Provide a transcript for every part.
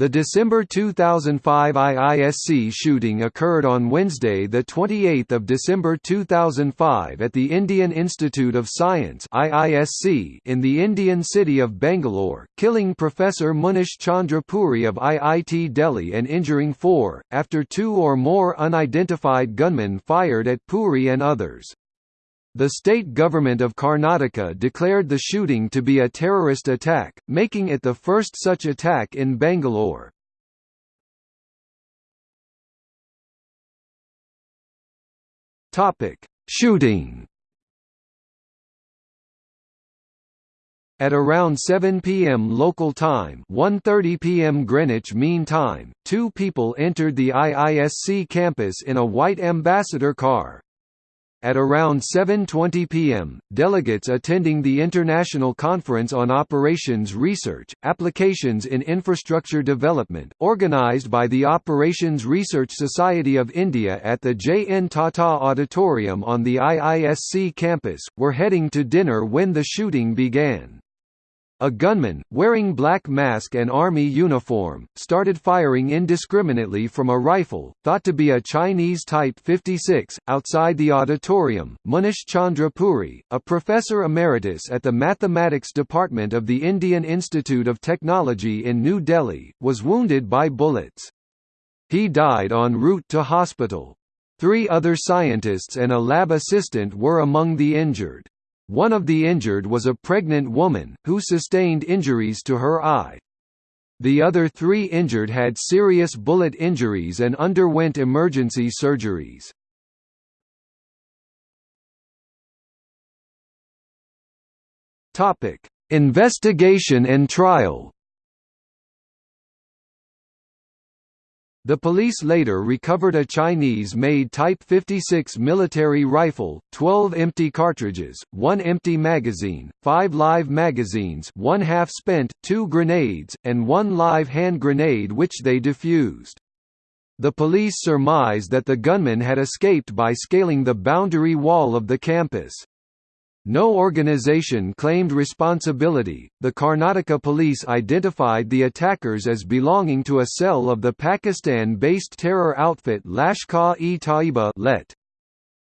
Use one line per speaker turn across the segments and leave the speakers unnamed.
The December 2005 IISc shooting occurred on Wednesday, 28 December 2005 at the Indian Institute of Science IISc in the Indian city of Bangalore, killing Professor Munish Chandra Puri of IIT Delhi and injuring four, after two or more unidentified gunmen fired at Puri and others. The state government of Karnataka declared the shooting to be a terrorist attack, making it the first such attack in Bangalore. Shooting At around 7 p.m. local time 1.30 p.m. Greenwich Mean Time, two people entered the IISc campus in a white ambassador car. At around 7.20 p.m., delegates attending the International Conference on Operations Research, Applications in Infrastructure Development, organized by the Operations Research Society of India at the J. N. Tata Auditorium on the IISc campus, were heading to dinner when the shooting began. A gunman, wearing black mask and army uniform, started firing indiscriminately from a rifle, thought to be a Chinese Type 56, outside the auditorium. Munish Chandra Puri, a professor emeritus at the Mathematics Department of the Indian Institute of Technology in New Delhi, was wounded by bullets. He died en route to hospital. Three other scientists and a lab assistant were among the injured. One of the injured was a pregnant woman, who sustained injuries to her eye. The other three injured had serious bullet injuries and underwent emergency surgeries. Investigation and trial The police later recovered a Chinese-made Type 56 military rifle, 12 empty cartridges, one empty magazine, five live magazines one half-spent, two grenades, and one live hand grenade which they defused. The police surmise that the gunman had escaped by scaling the boundary wall of the campus. No organization claimed responsibility. The Karnataka police identified the attackers as belonging to a cell of the Pakistan-based terror outfit Lashkar-e-Taiba (LET).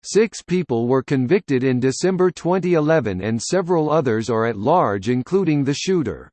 Six people were convicted in December 2011 and several others are at large including the shooter.